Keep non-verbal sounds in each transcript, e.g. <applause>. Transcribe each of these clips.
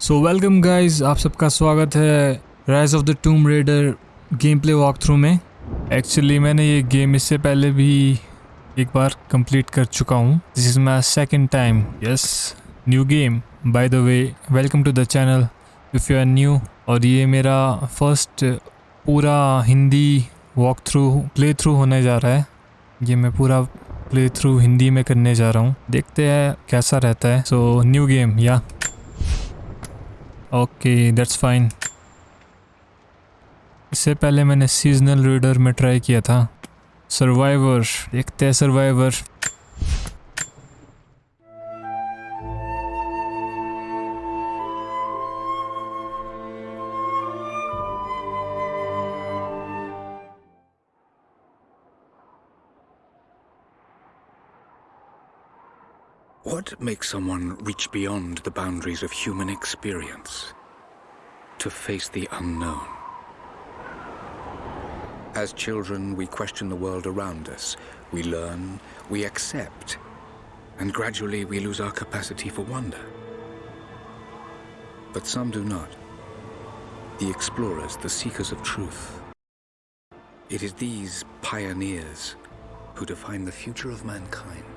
So welcome guys आप सबका स्वागत है Rise of the Tomb Raider game play walk through में। एक्चुअली मैंने ये गेम इससे पहले भी एक बार कंप्लीट कर चुका हूँ। This is my second time yes new game by the way welcome to the channel if you are new और ये मेरा फ़र्स्ट पूरा Hindi walk through play through होने जा रहा है। ये मैं पूरा प्ले थ्रू हिंदी में करने जा रहा हूँ। देखते हैं कैसा रहता है। सो न्यू गेम या। ओके दैट्स फाइन इससे पहले मैंने सीजनल रीडर में ट्राई किया था। सर्वाइवर देखते हैं survivor Makes someone reach beyond the boundaries of human experience to face the unknown? As children, we question the world around us. We learn, we accept, and gradually we lose our capacity for wonder. But some do not. The explorers, the seekers of truth. It is these pioneers who define the future of mankind.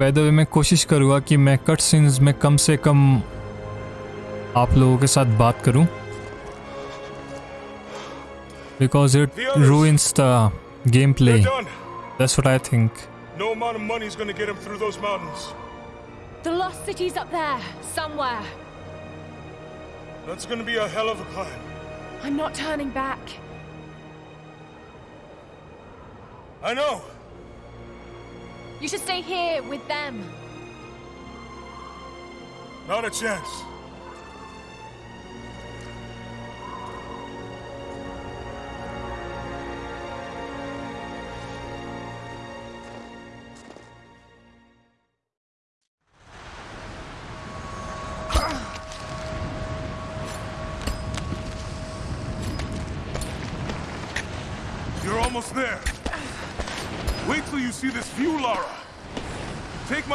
By the way मैं कोशिश करूँगा कि मैं cut scenes में कम से कम आप लोगों के साथ बात करूँ because it ruins the gameplay They're done. that's what i think No amount of money's gonna get him through those mountains. The lost city's up there, somewhere. That's gonna be a hell of a climb. I'm not turning back. I know. You should stay here with them. Not a chance.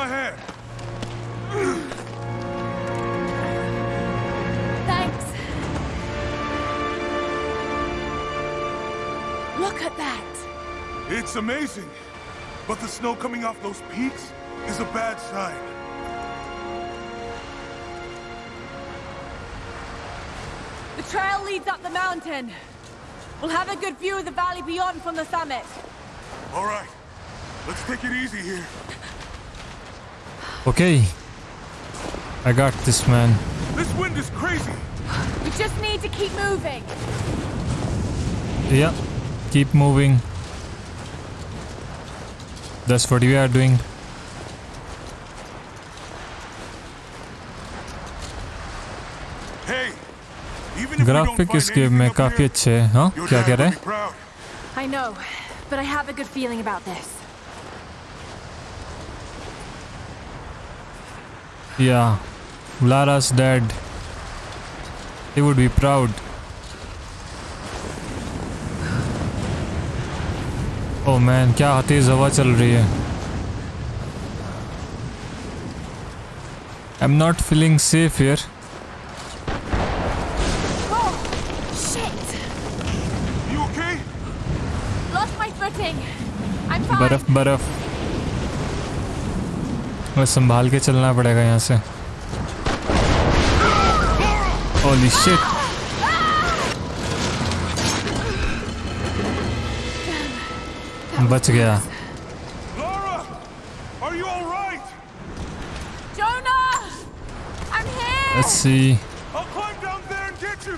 Hand. Thanks. Look at that. It's amazing. But the snow coming off those peaks is a bad sign. The trail leads up the mountain. We'll have a good view of the valley beyond from the summit. All right. Let's take it easy here. okay i got this man This wind is crazy. We just need to keep moving. yeah keep moving that's what we are doing Hey, even if we don't graphic find इस game anything में up काफी here, अच्छे हैं हाँ your क्या dad कह रहे will हैं be proud. I know, but I have a good feeling Yeah, Lara's dad. He would be proud. Oh man, क्या तेज हवा चल रही है I'm not feeling safe here. Oh, shit! You okay? Lost my footing. I'm fine. बर्फ बर्फ बस संभाल के चलना पड़ेगा यहाँ से Holy shit! बच गया! Let's see. I'll climb down there and get you.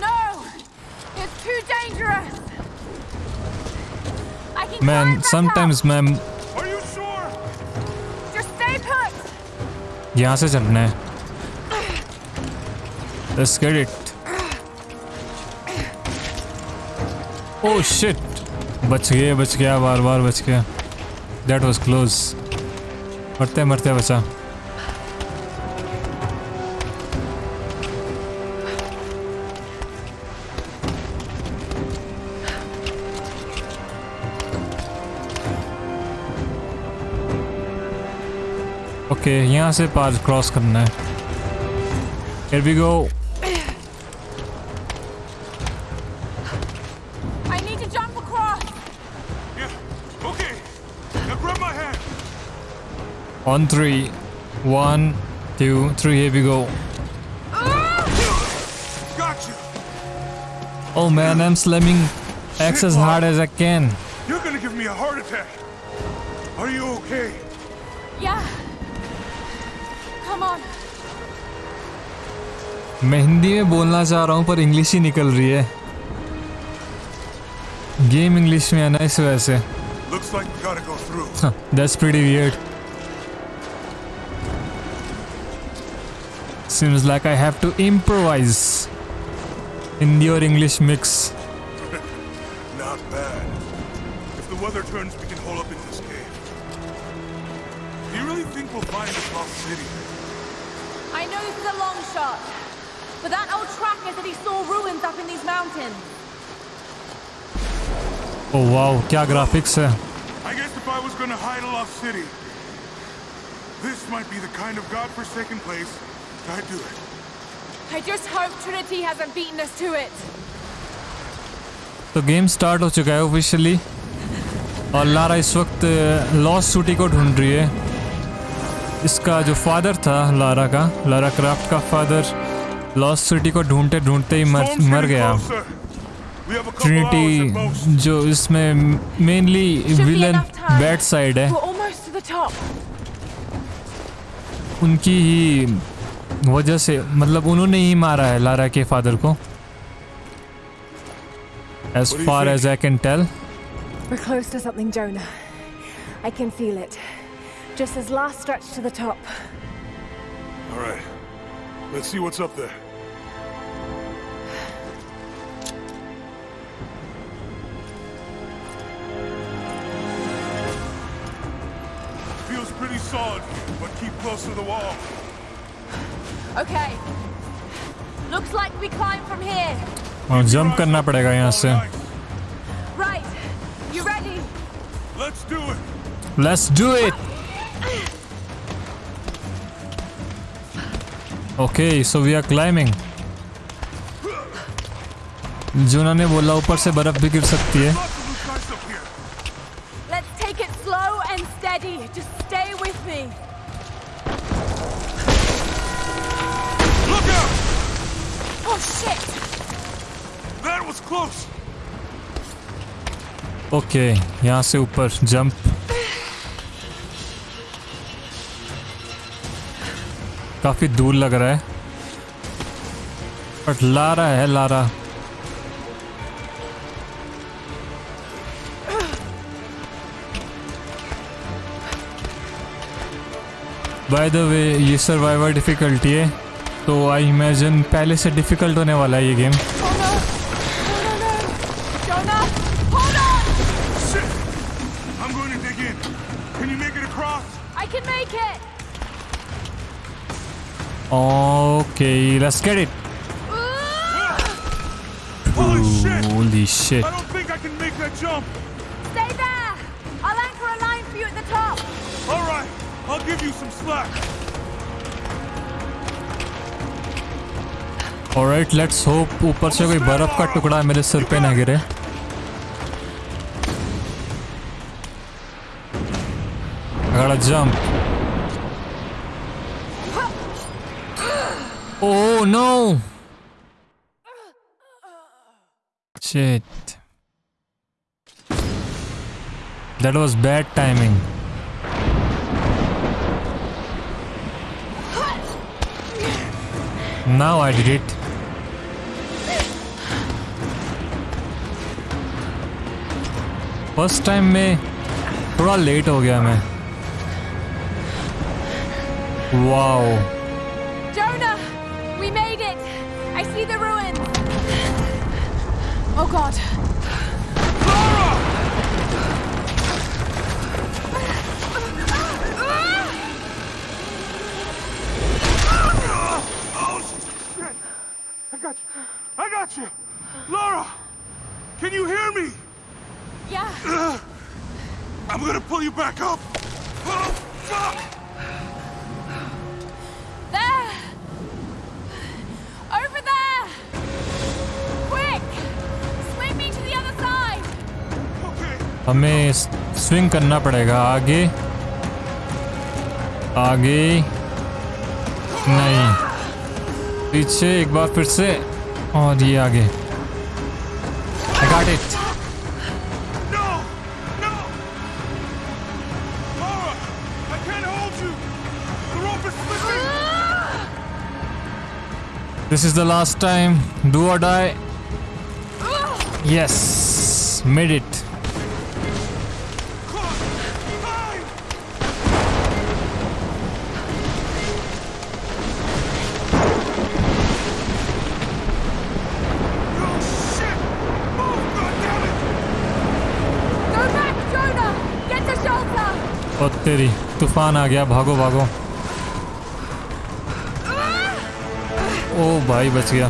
No! It's too dangerous! I can climb Man, back sometimes up. यहाँ से चलना है Let's get it. Oh shit! बच गए, बच गया बार बार बच गया That was close. मरते मरते बचा ओके यहाँ से पार क्रॉस करना है Here we go. I need to jump across. Yeah, okay. Now grab my hand. On three. One, two, three. Here we go. Got you. Oh man, I'm slamming X as hard as I can. You're gonna give me a heart attack. Are you okay? मैं हिंदी में बोलना चाह रहा हूँ पर English ही निकल रही है गेम इंग्लिश में है ना इस वजह से Looks like we gotta go through. That's pretty weird Seems like I have to improvise. Hindi or English mix. <laughs> Not bad. If the weather turns, we can hole up in this cave. Do you really think we'll find this lost city? I know this is a long shot, but that old tracker said he saw ruins up in these mountains. Oh wow, क्या graphics है. I guess if I was gonna hide a lost city, this might be the kind of godforsaken place I'd do it. I just hope Trinity hasn't beaten us to it. तो game start हो चुका है officially और Lara इस वक्त lost city को ढूंढ रही है इसका जो फादर था लारा का लारा क्राफ्ट का फादर लॉस्ट सिटी को ढूंढते ढूंढते ही मर मर गया ट्रिनिटी जो इसमें मेनली विलन बैड साइड है उनकी ही वजह से मतलब उन्होंने ही मारा है लारा के फादर को as far as I can tell I can feel it. Just his last stretch to the top. All right. Let's see what's up there. Feels pretty solid, but keep close to the wall. Okay. Looks like we climb from here. और jump करना पड़ेगा यहाँ से Nice. Right. You ready? Let's do it. Let's do it Okay so we are climbing Jonah ने बोला ऊपर से बर्फ़ भी गिर सकती है Lots of loose guys up here. काफ़ी दूर लग रहा है। बट लारा है, लारा। बाय द वे ये सर्वाइवर डिफिकल्टी है तो आई इमेजिन पहले से डिफ़िकल्ट होने वाला है ये game okay let's get it Holy shit! Holy shit I don't think I can make that jump. Stay there! I'll anchor a line for you at the top. All right, I'll give you some slack. Alright let's hope ऊपर से कोई बर्फ का टुकड़ा मेरे सिर पे ना गिरे I gotta jump. Oh no! Shit. That was bad timing. Now I did it. First time में थोड़ा लेट हो गया मैं वाओ Oh god. स्विंग करना पड़ेगा आगे आगे नहीं पीछे एक बार फिर से और ये आगे is slipping! This is the last time. Do or die. Yes, made it. तेरी। तूफ़ान आ गया, भागो भागो। ओ भाई, बच गया।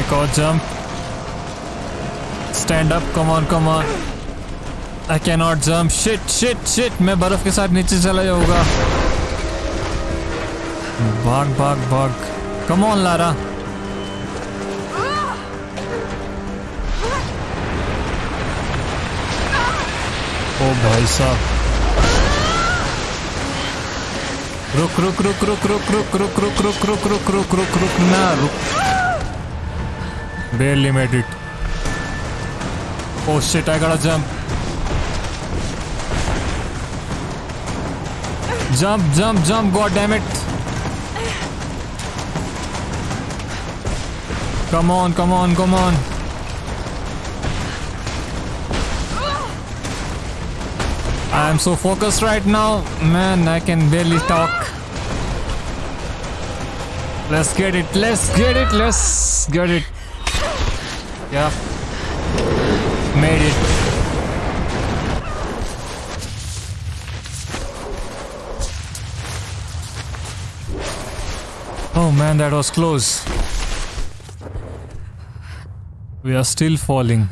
एक और jump stand up come on come on I can not jump shit shit shit मैं बर्फ़ के साथ नीचे चला जाऊँगा। भाग भाग भाग। कम ऑन लारा ओ भाई साहब रुक रुक रुक रुक रुक रुक रुक रुक रुक रुक रुक रुक रुक रुक ना रुक बेली made oh shit I got a jump jump jump jump god damn it come on come on come on I am so focused right now. Man, I can barely talk. Let's get it. Let's get it. Let's get it. Yeah. Made it. Oh man, that was close. We are still falling.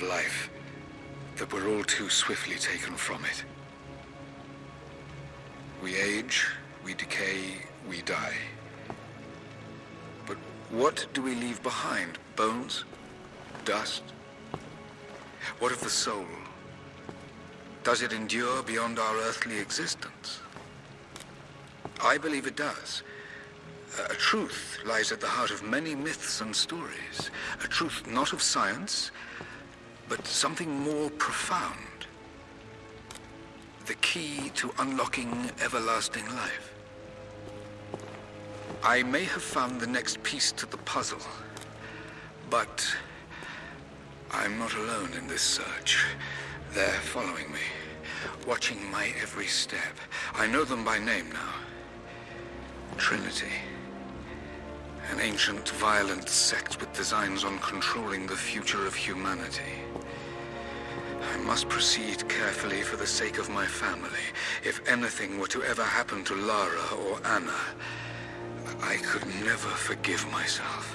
Of life that we're all too swiftly taken from it. We age, we decay, we die. But what do we leave behind? Bones? Dust? What of the soul? Does it endure beyond our earthly existence? I believe it does. A truth lies at the heart of many myths and stories. A truth not of science, but something more profound. The key to unlocking everlasting life. I may have found the next piece to the puzzle, but I'm not alone in this search. They're following me, watching my every step. I know them by name now. Trinity. An ancient, violent sect with designs on controlling the future of humanity. I must proceed carefully for the sake of my family. If anything were to ever happen to Lara or Anna, I could never forgive myself.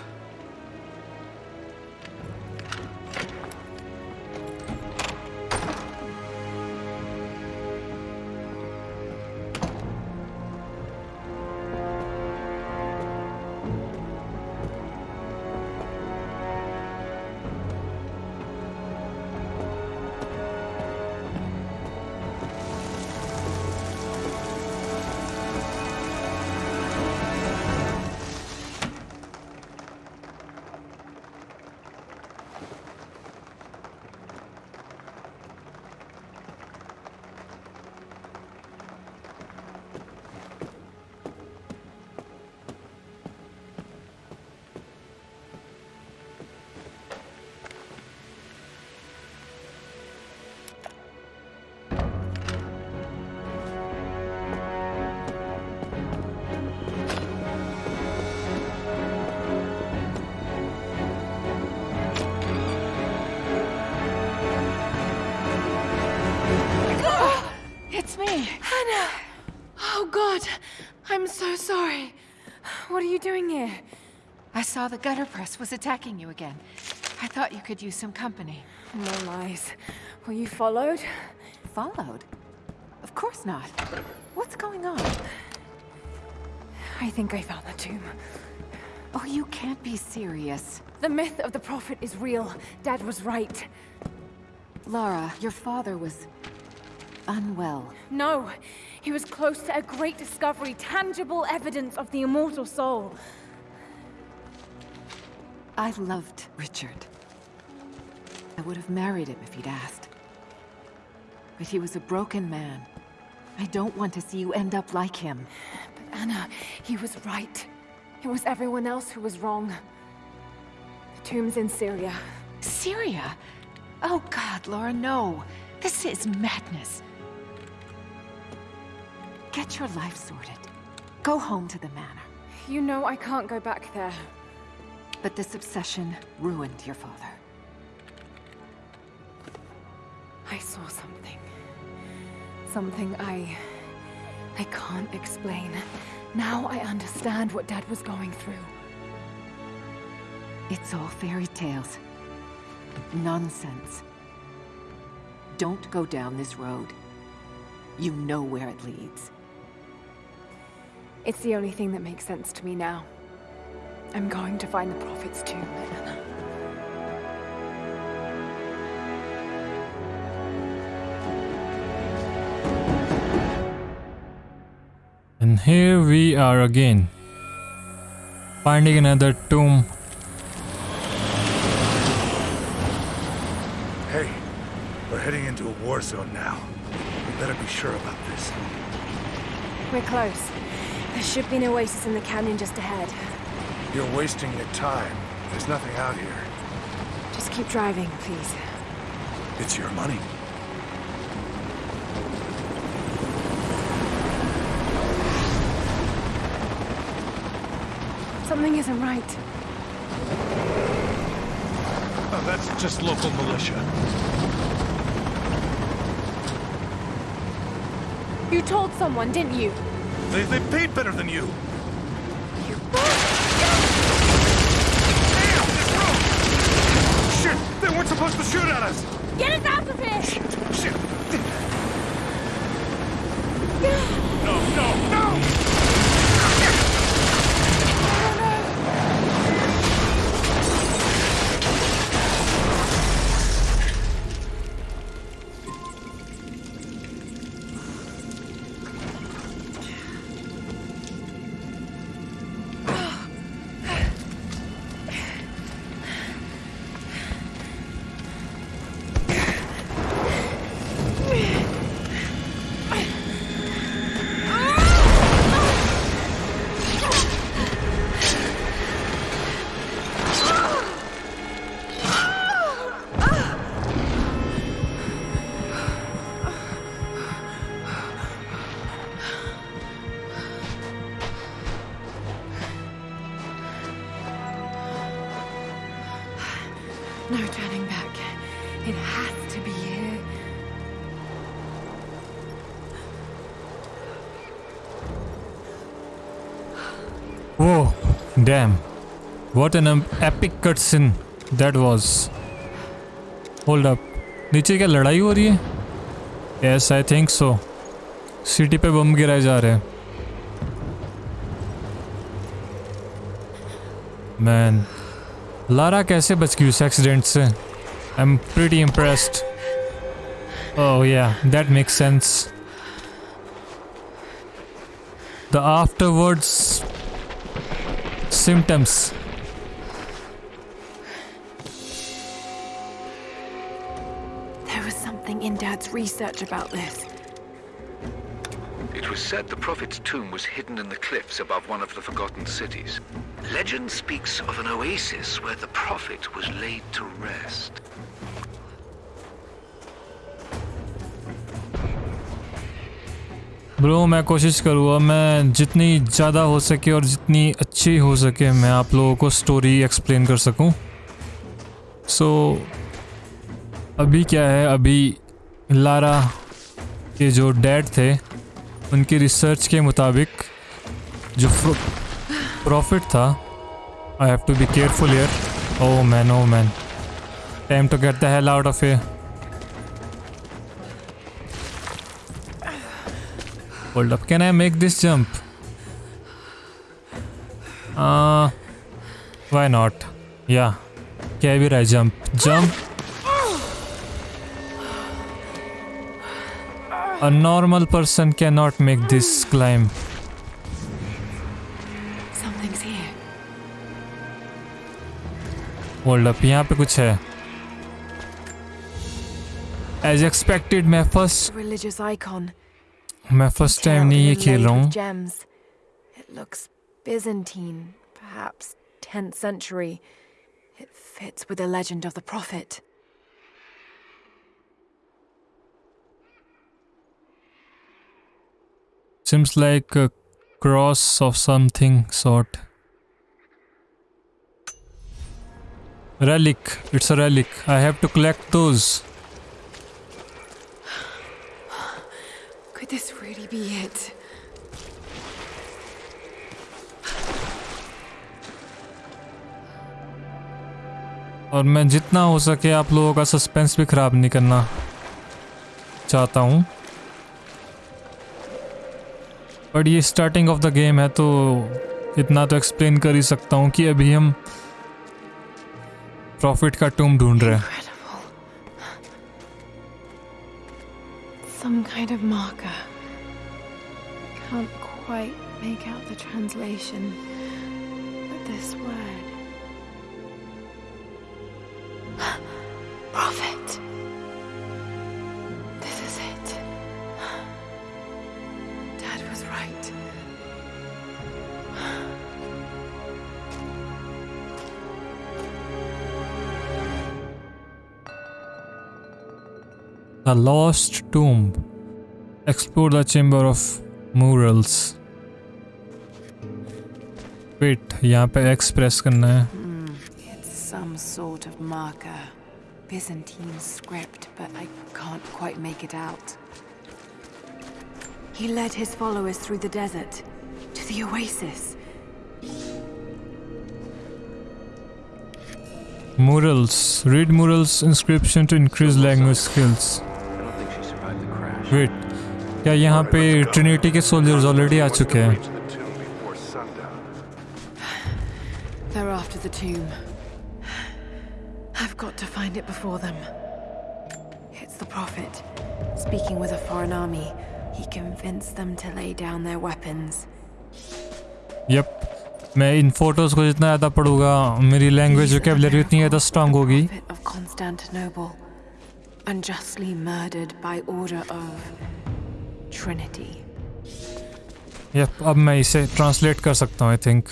The gutter press was attacking you again. I thought you could use some company. No lies. Were you followed? Followed? Of course not. What's going on? I think I found the tomb. Oh, you can't be serious. The myth of the Prophet is real. Dad was right. Lara, your father was... unwell. No, he was close to a great discovery, tangible evidence of the immortal soul. I loved Richard. I would have married him if he'd asked. But he was a broken man. I don't want to see you end up like him. But Anna, he was right. It was everyone else who was wrong. The tomb's in Syria. Syria? Oh god, Lara, no. This is madness. Get your life sorted. Go home to the manor. You know I can't go back there. But this obsession ruined your father. I saw something. Something I... I can't explain. Now I understand what Dad was going through. It's all fairy tales. Nonsense. Don't go down this road. You know where it leads. It's the only thing that makes sense to me now. I'm going to find the Prophet's tomb, Anna. And here we are again. Finding another tomb. Hey, we're heading into a war zone now. We better be sure about this. We're close. There should be an oasis in the canyon just ahead. You're wasting your time. There's nothing out here. Just keep driving, please. It's your money. Something isn't right. Oh, that's just local militia. You told someone, didn't you? They, they paid better than you. You... No turning back. It has to be here. Whoa, damn. What an um, epic cutscene that was. Hold up. नीचे क्या लड़ाई हो रही है yes I think so city पे bomb गिराए जा रहे हैं मैन लारा कैसे बच गई उस एक्सीडेंट से आई एम प्रीटी इम्प्रेस्ड ओह या that makes sense the afterwards symptoms. There was something in Dad's research about this. It was said the Prophet's tomb was hidden in the cliffs above one of the forgotten cities. Legend speaks of an oasis where the Prophet was laid to rest. Bro मैं कोशिश करूँगा मैं जितनी ज़्यादा हो सके और जितनी अच्छी हो सके मैं आप लोगों को स्टोरी एक्सप्लेन कर सकूँ सो so, अभी क्या है अभी लारा के जो डैड थे उनकी रिसर्च के मुताबिक जो प्रॉफिट था I have to be careful here oh man oh man time to get the hell out of here Hold up, can I make this jump? Uh, why not? Yeah. रहा jump. Jump. A normal person cannot make this climb. Something's here. Hold up, यहाँ पे कुछ है. As expected, मैं first Religious icon. मैं first time नहीं ये खेल रहा हूँ. Gems. It looks Byzantine, perhaps 10th century. It fits with the legend of the prophet. Seems like a cross of something sort. Relic. It's a relic. I have to collect those. Could this really be it? और मैं जितना हो सके आप लोगों का suspense भी खराब नहीं करना चाहता हूँ बट ये स्टार्टिंग ऑफ द गेम है तो इतना तो एक्सप्लेन कर ही सकता हूँ कि अभी हम प्रॉफिट का टूम ढूंढ रहे हैं Incredible. Some kind of marker. Can't quite make out the translation. But this word. <gasps> Prophet. This is was right. The Lost Tomb. Explore the Chamber of Murals. Wait, यहाँ पे X press करना है. It's some sort of marker. Byzantine script, but I can't quite make it out. He led his followers through the desert to the oasis. Murals. Read Murals inscription to increase language skills. I don't think she survived the crash. Wait, क्या यहाँ पे Trinity के soldiers already आ चुके हैं? Reach the tomb before sundown. They're after the tomb. I've got to find it before them. It's the Prophet, speaking with a foreign army. He convinced them to lay down their weapons. Yup मैं इन photos को जितना ज़्यादा पढ़ूंगा मेरी language These are vocabulary उतनी ज़्यादा miracles strong the होगी Prophet of Constantinople, unjustly murdered by order of Trinity. Yup अब मैं इसे ट्रांसलेट कर सकता हूँ I think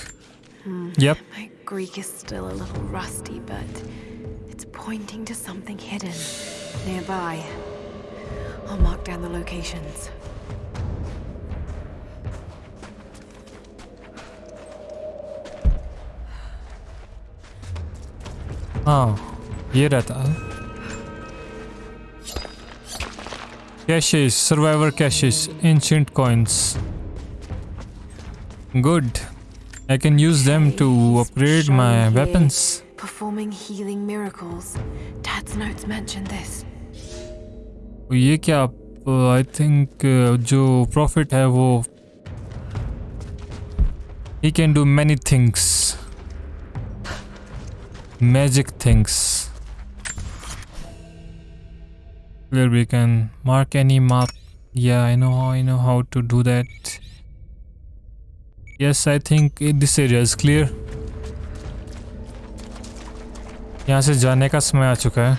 yup My Greek is still a little rusty, but it's pointing to something hidden nearby. I'll mark down the locations. हाँ ये रहता है caches survivor caches ancient coins good I can use them to upgrade Shown my here, weapons Performing healing miracles. Dad's notes mention this. ये क्या I think जो profit है वो he can do many things Magic things. where we can mark any map yeah i know i know how to do that yes i think this area is clear यहाँ से जाने का समय आ चुका है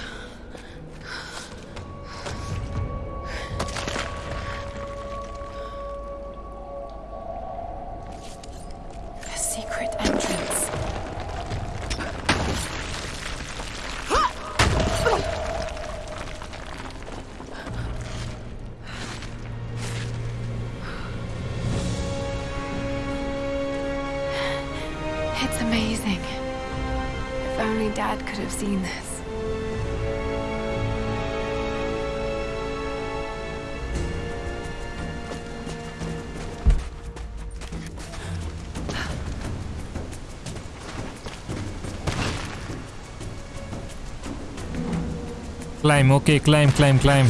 Okay, climb, climb, climb.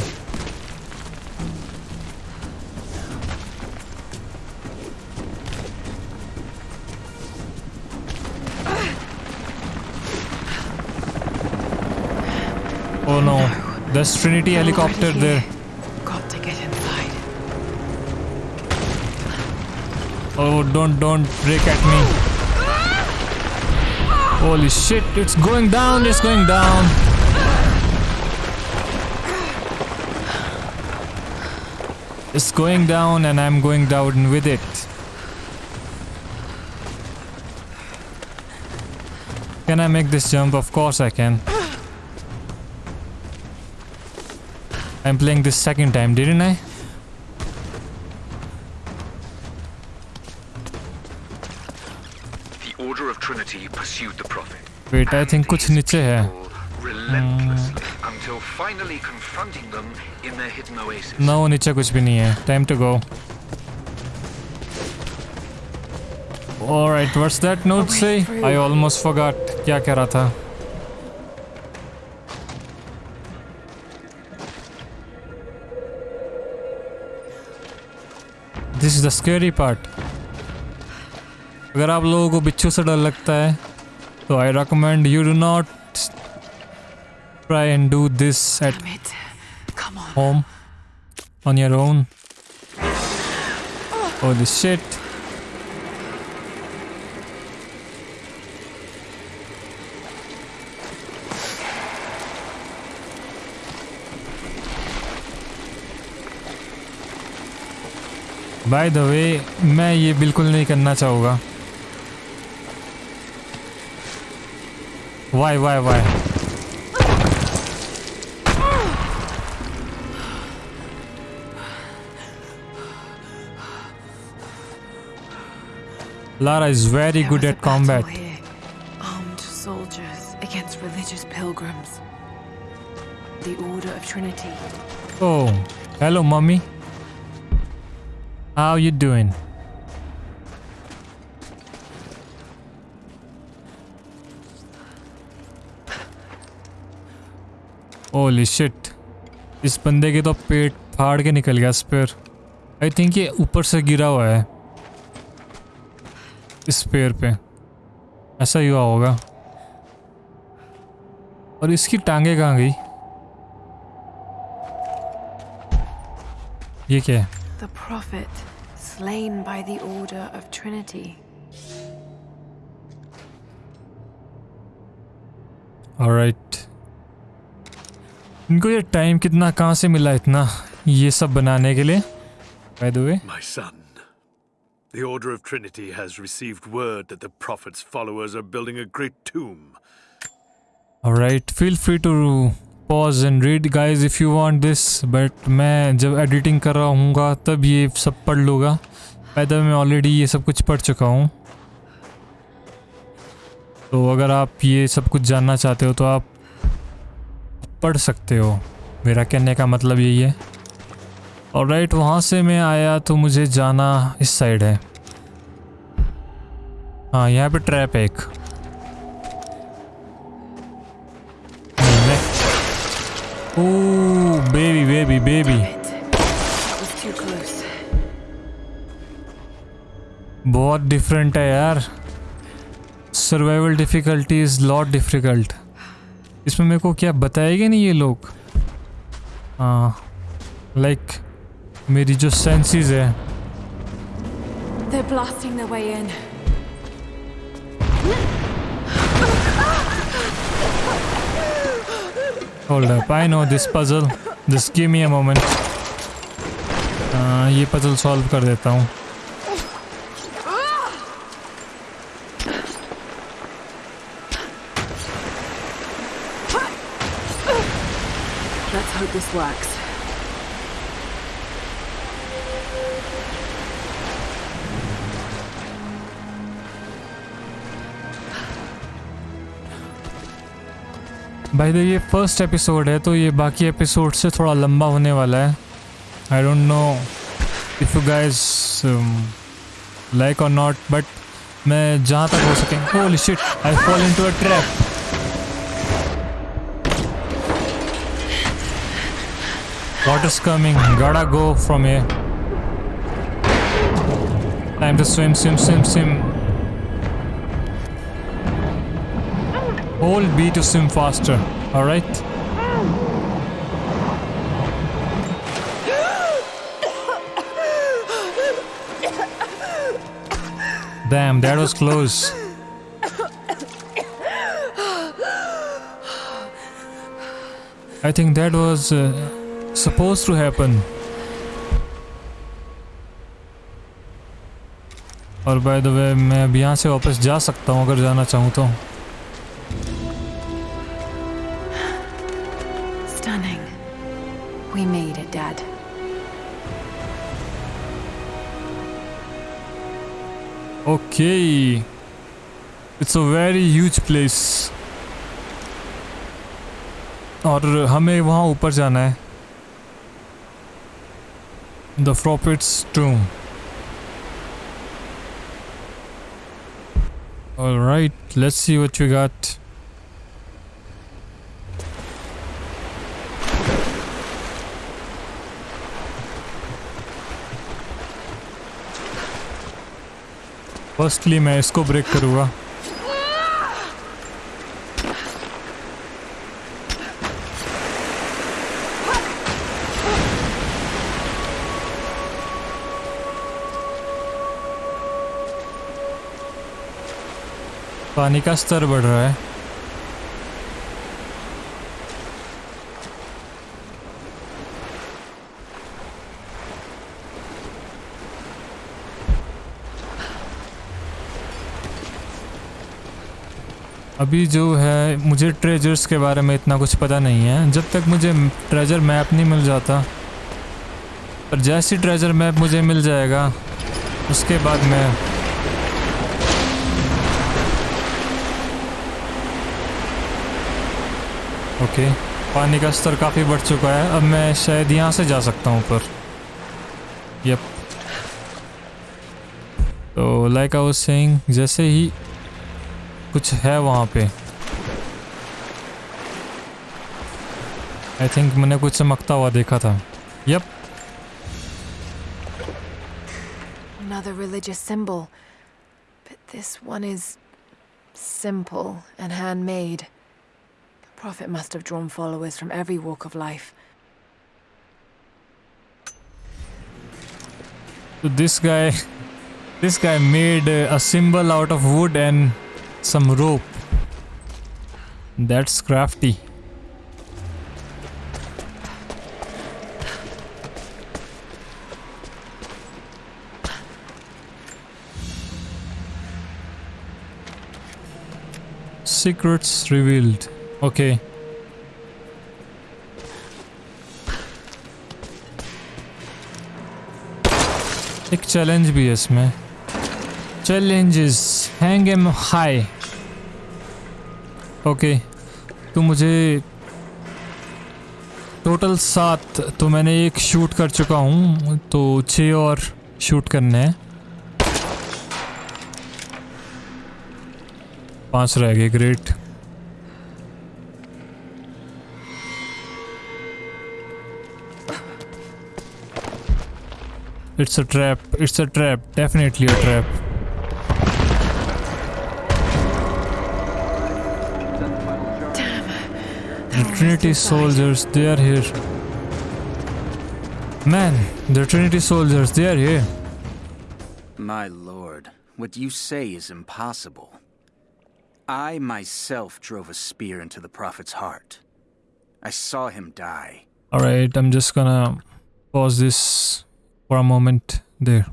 Oh no, there's Trinity helicopter there. Got to get inside. Oh, don't, don't break at me. Holy shit, it's going down, it's going down. It's going down and I'm going down with it. Can I make this jump? Of course I can. I'm playing this second time, didn't I? The Order of Trinity pursued the Prophet. Wait, I think कुछ नीचे है. Relentlessly until Finally confronting them in their hidden oasis. No, नीचे कुछ भी नहीं है. Time to go. Alright, what's that note say? I almost forgot क्या कह रहा था. This is the scary part. अगर आप लोगों को बिच्छू से डर लगता है तो I recommend you do not do this at Damn it. Come on. home on your own. Holy shit. By the way मैं ये बिल्कुल नहीं करना चाहूँगा why why why Lara is very There good was at a battle combat. here. Armed soldiers against religious pilgrims. The Order of Trinity. Oh, hello, mommy. How you doing? Holy shit. इस बंदे के तो पेट फाड़ के निकल गया spare I think ये ऊपर से गिरा हुआ है इस पेड़ पे। ऐसा ही हुआ होगा। और इसकी टांगे कहाँ गई? ये क्या है? The Prophet, slain by the Order of Trinity. Alright इनको ये टाइम कितना कहाँ से मिला इतना? ये सब बनाने के लिए? By the way My son, the Order of Trinity has received word that the Prophet's followers are building a great tomb. Alright feel free to pause and read guys if you want this but मैं जब editing कर रहा हूँगा तब ये सब पढ़ लूँगा bye the way मैं ऑलरेडी ये सब कुछ पढ़ चुका हूँ तो अगर आप ये सब कुछ जानना चाहते हो तो आप पढ़ सकते हो मेरा कहने का मतलब यही है और राइट वहाँ से मैं आया तो मुझे जाना इस साइड है। हाँ यहाँ पे ट्रैप है एक। Oh baby baby baby. बहुत डिफरेंट है यार। Survival difficulty is lot difficult इसमें मेरे को क्या बताएँगे नहीं ये लोग? हाँ लाइक मेरी जो सेंसेस है They're blasting their way in. Hold up, I know this puzzle. Just give me a moment. हाँ ये पजल सॉल्व कर देता हूँ Let's hope this works. भाई ये फ़र्स्ट एपिसोड है तो ये बाकी एपिसोड से थोड़ा लंबा होने वाला है I don't know if you guys like और नॉट बट मैं जहाँ तक हो सके holy shit I fall into a trap Water's coming. Gotta go from here. Time to swim, swim, swim, swim. Hold B to swim faster. Alright? Damn, that was close. I think that was uh, supposed to happen. और by the way मैं अब यहाँ से वापस जा सकता हूँ अगर जाना चाहूँ तो Okay. It's a very huge place. और हमें वहाँ ऊपर जाना है The Prophet's Tomb. Alright, let's see what we got. Firstly मैं इसको ब्रेक करूँगा। पानी का स्तर बढ़ रहा है। अभी जो है, मुझे ट्रेजर्स के बारे में इतना कुछ पता नहीं है। जब तक मुझे ट्रेजर मैप नहीं मिल जाता, पर जैसी ट्रेजर मैप मुझे मिल जाएगा, उसके बाद मैं ओके पानी का स्तर काफ़ी बढ़ चुका है। अब मैं शायद यहाँ से जा सकता हूँ ऊपर। यप तो लाइक आई वाज सेइंग जैसे ही कुछ है वहाँ पे आई थिंक मैंने कुछ चमकता हुआ देखा था yup Another religious symbol. But this one is simple and handmade. The Prophet must have drawn followers from every walk of life. So this guy, <laughs> this guy made uh, a symbol out of wood and some rope. That's crafty. Secrets revealed. Okay. एक challenge भी है इसमें challenges hang em high okay तो मुझे total सात तो मैंने एक शूट कर चुका हूँ तो छः और शूट करने हैं। पाँच रह गए great it's a trap it's a trap definitely a trap. The Trinity soldiers, they are here. Man, the Trinity soldiers, they are here. My lord, what you say is impossible. I myself drove a spear into the Prophet's heart. I saw him die. Alright, I'm just gonna pause this for a moment there.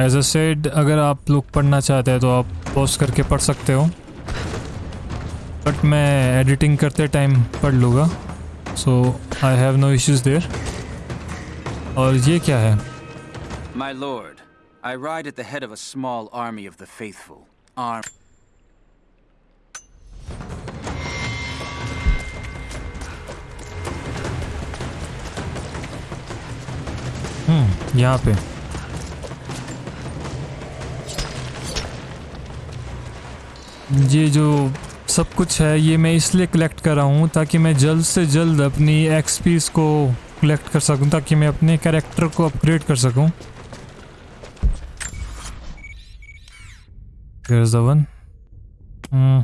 As I said अगर आप लोग पढ़ना चाहते हैं तो आप pause करके पढ़ सकते हो। बट मैं एडिटिंग करते टाइम पढ़ लूँगा। So I have no issues there और ये क्या है? My lord, I ride at the head of a small army of the faithful. हम्म यहाँ पे। ये जो सब कुछ है, ये मैं इसलिए कलेक्ट कर रहा हूँ ताकि मैं जल्द से जल्द अपनी एक्सपीस को कलेक्ट कर सकूँ, ताकि मैं अपने कैरेक्टर को अपग्रेड कर सकूँ. Hmm.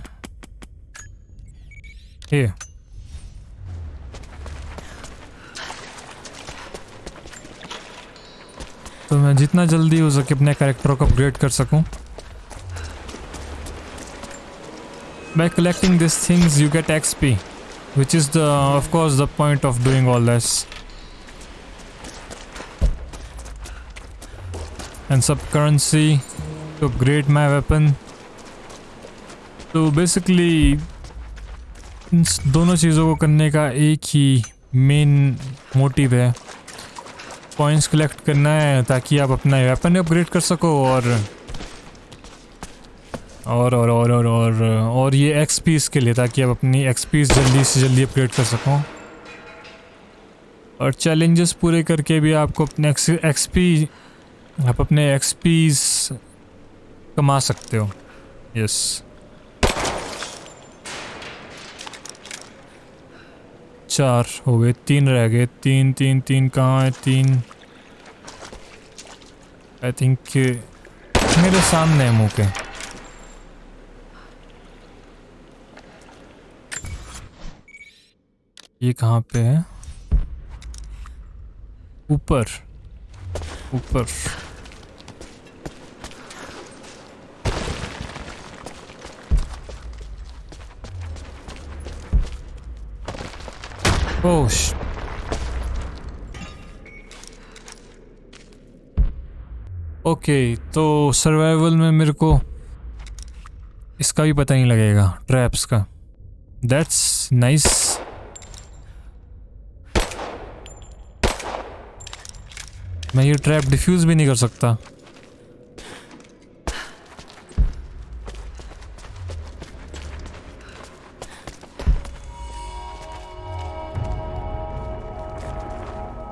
तो मैं जितना जल्दी हो सके अपने कैरेक्टर को अपग्रेड कर सकूँ by collecting these things you get xp which is the of course the point of doing all this and some currency to upgrade my weapon तो बेसिकली इन स- दोनों चीज़ों को करने का एक ही मेन मोटिव है पॉइंट्स कलेक्ट करना है ताकि आप अपना वेपन अपग्रेड कर सको और और और और और और, और ये एक्सपीस के लिए ताकि आप अपनी एक्सपीस जल्दी से जल्दी अपग्रेड कर सको। और चैलेंजेस पूरे करके भी आपको अपने एक्सपी आप अपने एक्सपीस कमा सकते हो। यस चार हो गए तीन रह गए। तीन तीन तीन कहाँ है? तीन। आई थिंक मेरे सामने है मुँह के ये कहाँ पे है? ऊपर। ऊपर। ओह ओके तो सर्वाइवल में मेरे को इसका भी पता नहीं लगेगा ट्रैप्स का। दैट्स नाइस मैं ये ट्रैप डिफ्यूज भी नहीं कर सकता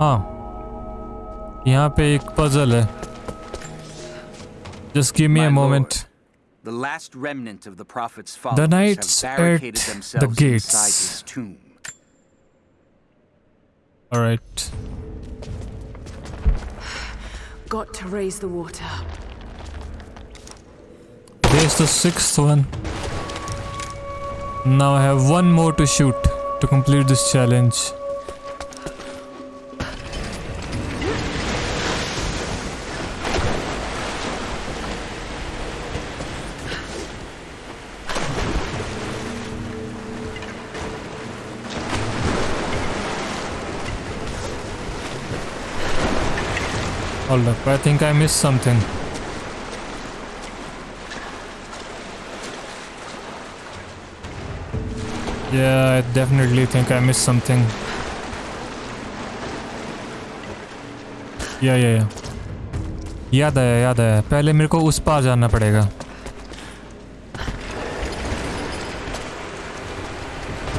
हाँ यहाँ पे एक पजल है just give me My a lord, moment The last remnant of the prophet's followers knights have barricaded at the themselves gates. inside his tomb. Alright. Got to raise the water. There's the sixth one. Now I have one more to shoot to complete this challenge. Hold up, I think I missed something. Yeah, I definitely think I missed something. या या या याद आया याद आया पहले मेरे को उस पार जाना पड़ेगा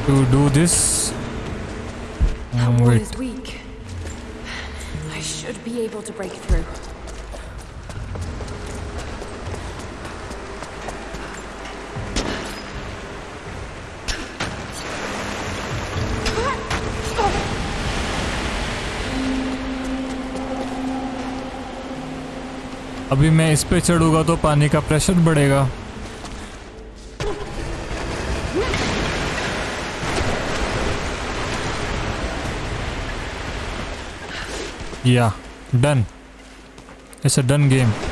to do this That able to break through. अभी मैं इस पे चढ़ूँगा तो पानी का प्रेशर बढ़ेगा या done Done. It's a done game.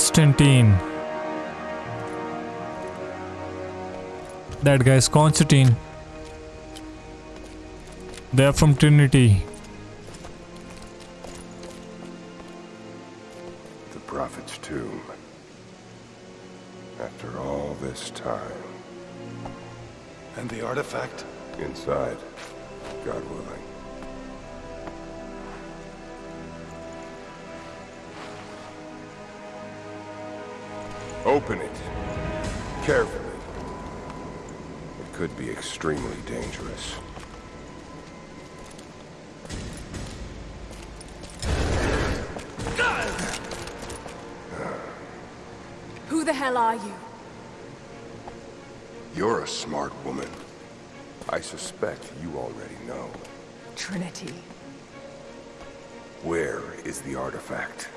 Constantine. That guy's Constantine. They're from Trinity. The Prophet's tomb. After all this time. And the artifact? Inside. God willing. Open it. Carefully. It could be extremely dangerous. Who the hell are you? You're a smart woman. I suspect you already know. Trinity. Where is the artifact?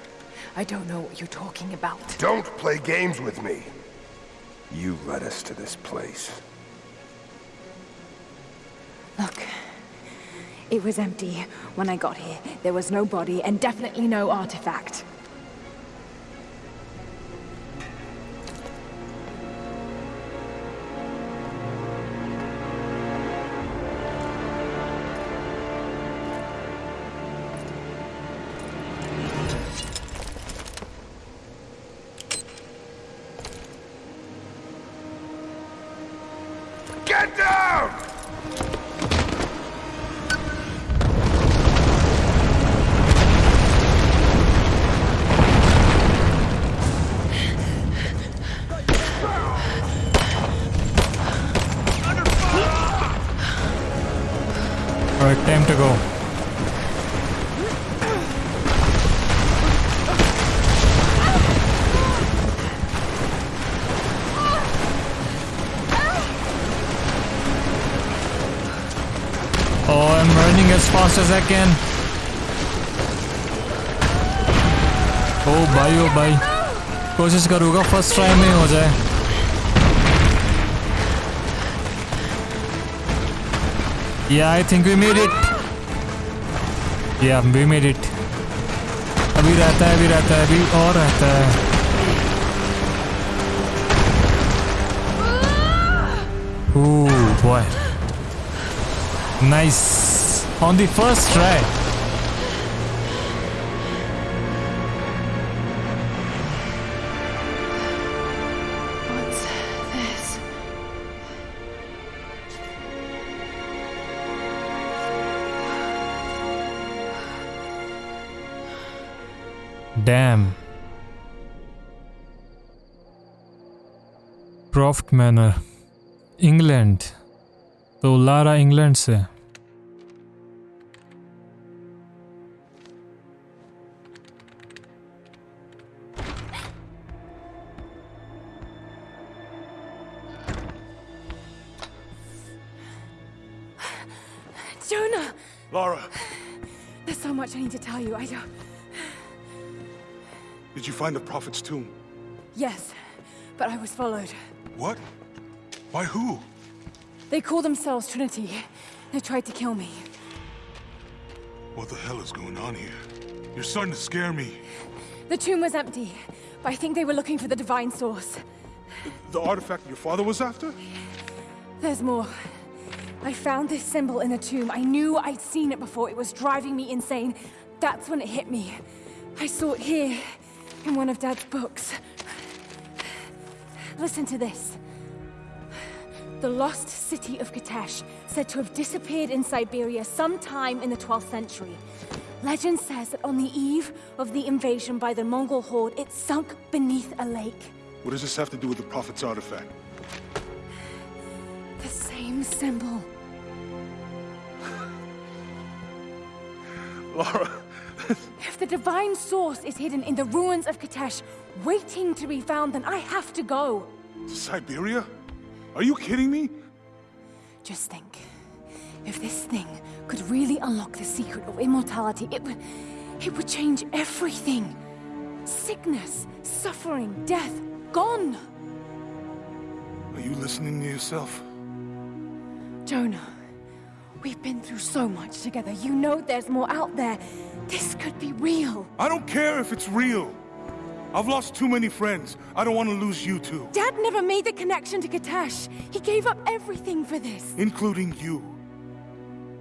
I don't know what you're talking about. Don't play games with me! You led us to this place. Look. It was empty when I got here. There was no body and definitely no artifact. Alright, time to go. Oh, I'm running as fast as I can. Oh भाई oh भाई कोशिश करूँगा first try में हो जाए Yeah, I think we made it. Yeah, we made it. अभी रहता है अभी रहता है अभी और रहता है Ooh, boy. Nice. On the first try. dam. Croft Manor, England. तो लारा इंग्लैंड से Jonah! Lara! There's so much I need to tell you. I don't did you find the Prophet's tomb? Yes, but I was followed. What? By who? They call themselves Trinity. They tried to kill me. What the hell is going on here? You're starting to scare me. The tomb was empty, but I think they were looking for the divine source. The artifact your father was after? There's more. I found this symbol in the tomb. I knew I'd seen it before. It was driving me insane. That's when it hit me. I saw it here, in one of Dad's books. Listen to this. The lost city of Kitezh, said to have disappeared in Siberia sometime in the 12th century. Legend says that on the eve of the invasion by the Mongol horde, it sunk beneath a lake. What does this have to do with the Prophet's artifact? The same symbol. Lara, If the divine source is hidden in the ruins of Kitezh, waiting to be found, then I have to go. to Siberia? Are you kidding me? Just think. If this thing could really unlock the secret of immortality, it would. it would change everything. Sickness, suffering, death, gone. Are you listening to yourself? Jonah, we've been through so much together. You know there's more out there. This could be real. I don't care if it's real. I've lost too many friends. I don't want to lose you too. Dad never made the connection to Kitezh. He gave up everything for this. Including you.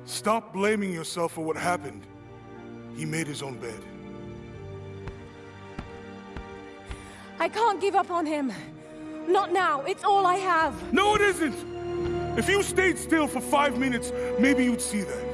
Stop blaming yourself for what happened. He made his own bed. I can't give up on him. Not now. It's all I have. No, it isn't! If you stayed still for five minutes, maybe you'd see that.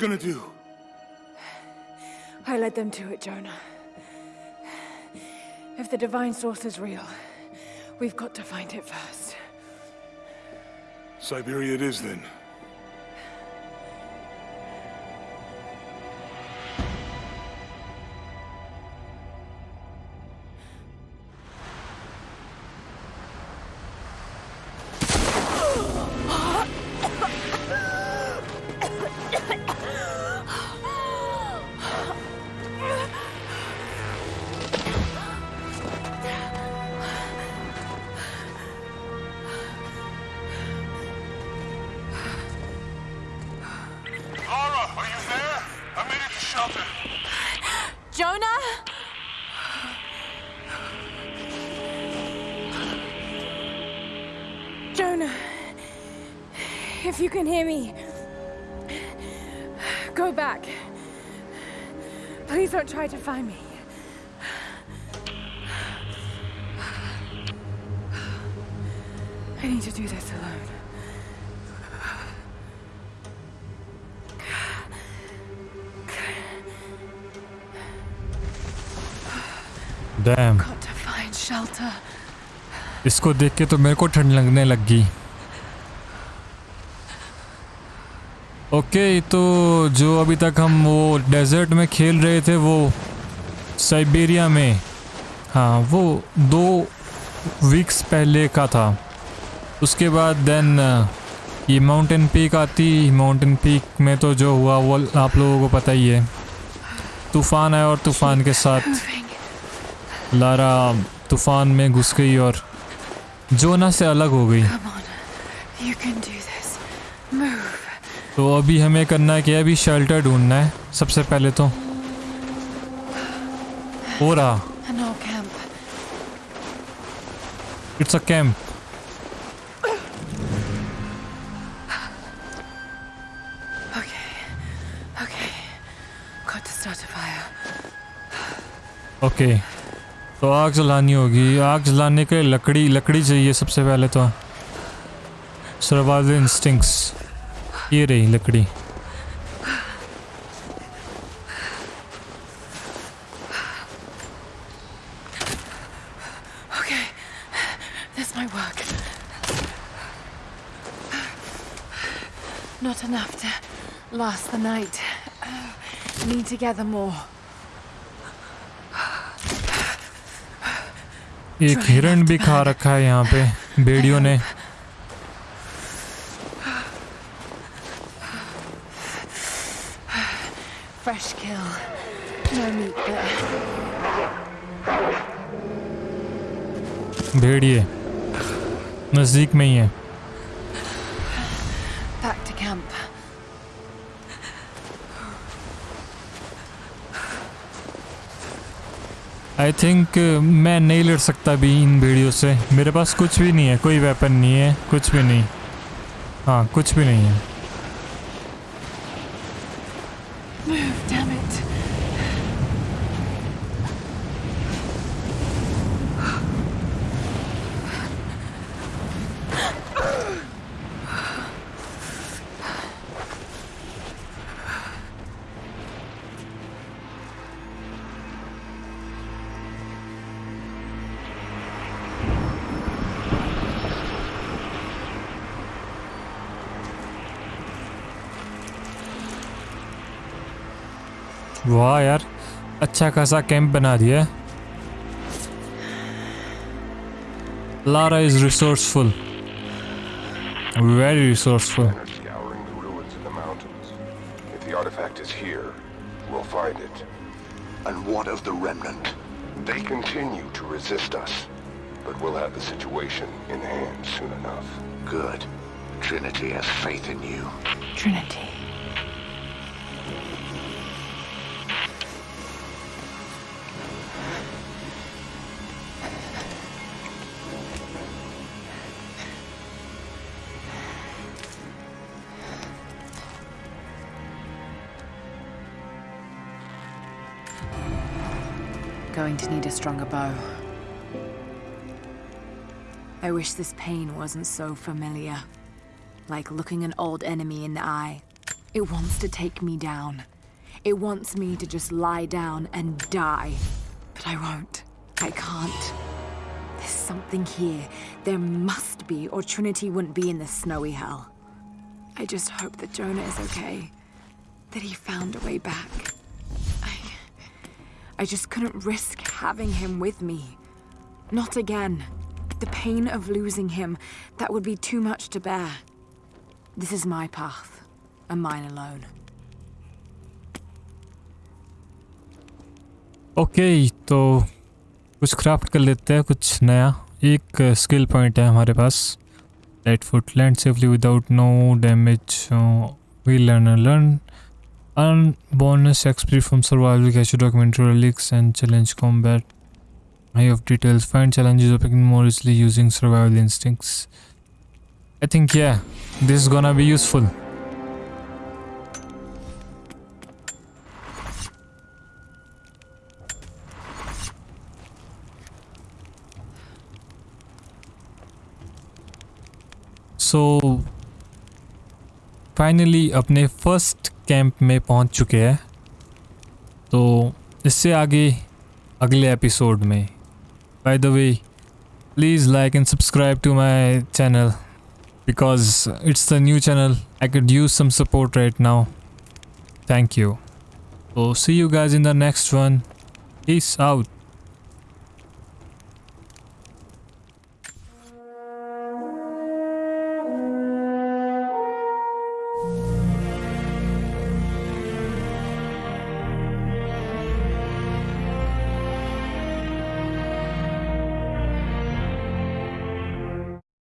Gonna do? I led them to it, Jonah. If the divine source is real, we've got to find it first. Siberia it is then. इसको देख के तो मेरे को ठंड लगने लग। गई ओके तो जो अभी तक हम वो डेजर्ट में खेल रहे थे वो साइबेरिया में हाँ वो दो वीक्स पहले का था। उसके बाद देन ये माउंटेन पीक आती। माउंटेन पीक में तो जो हुआ वो आप लोगों को पता ही है। तूफ़ान आया और तूफ़ान के साथ लारा तूफ़ान में घुस गई और जोना से अलग हो गई. तो अभी हमें करना है कि अभी शेल्टर ढूंढना है सबसे पहले तो। हो रहा. It's a camp Okay. तो आग जलानी होगी। आग जलाने के लकड़ी लकड़ी चाहिए सबसे पहले तो। सर्वाइवल इंस्टिंक्स ये रही लकड़ी। Last the night. Uh, need to gather more. एक हिरण भी खा रखा है यहाँ पे बेड़ियों ने Fresh kill. No meat there. भेड़िए नज़दीक में ही है आई थिंक मैं नहीं लड़ सकता भी इन भेड़ियों से। मेरे पास कुछ भी नहीं है कोई वेपन नहीं है कुछ भी नहीं। हाँ कुछ भी नहीं है। Move, damn it. वाह यार अच्छा खासा कैंप बना दिया है Lara is resourceful. Very resourceful. Men are scouring the ruins in the mountains. If the artifact is here, we'll find it. And what of the remnant? They continue to resist us, but we'll have the situation in hand soon enough. Good. Trinity has faith in you. Trinity. To need a stronger bow. I wish this pain wasn't so familiar. Like looking an old enemy in the eye. It wants to take me down. It wants me to just lie down and die. But I won't. I can't. There's something here. There must be, or Trinity wouldn't be in this snowy hell. I just hope that Jonah is okay. That he found a way back. I. I just couldn't risk having him with me. Not again. The pain of losing him, that would be too much to bear. This is my path, and mine alone. Okay तो कुछ craft कर लेते हैं कुछ नया एक skill point है हमारे पास light foot land safely without no damage we learn learn earn bonus XP from survival cash documentary relics and challenge combat eye of details find challenges opening more easily using survival instincts i think yeah this is gonna be useful so finally अपने first camp में पहुँच चुके हैं। तो इससे आगे अगले episode में। By the way please like and subscribe to my channel because it's the new channel I could use some support right now thank you तो see you guys in the next one peace out.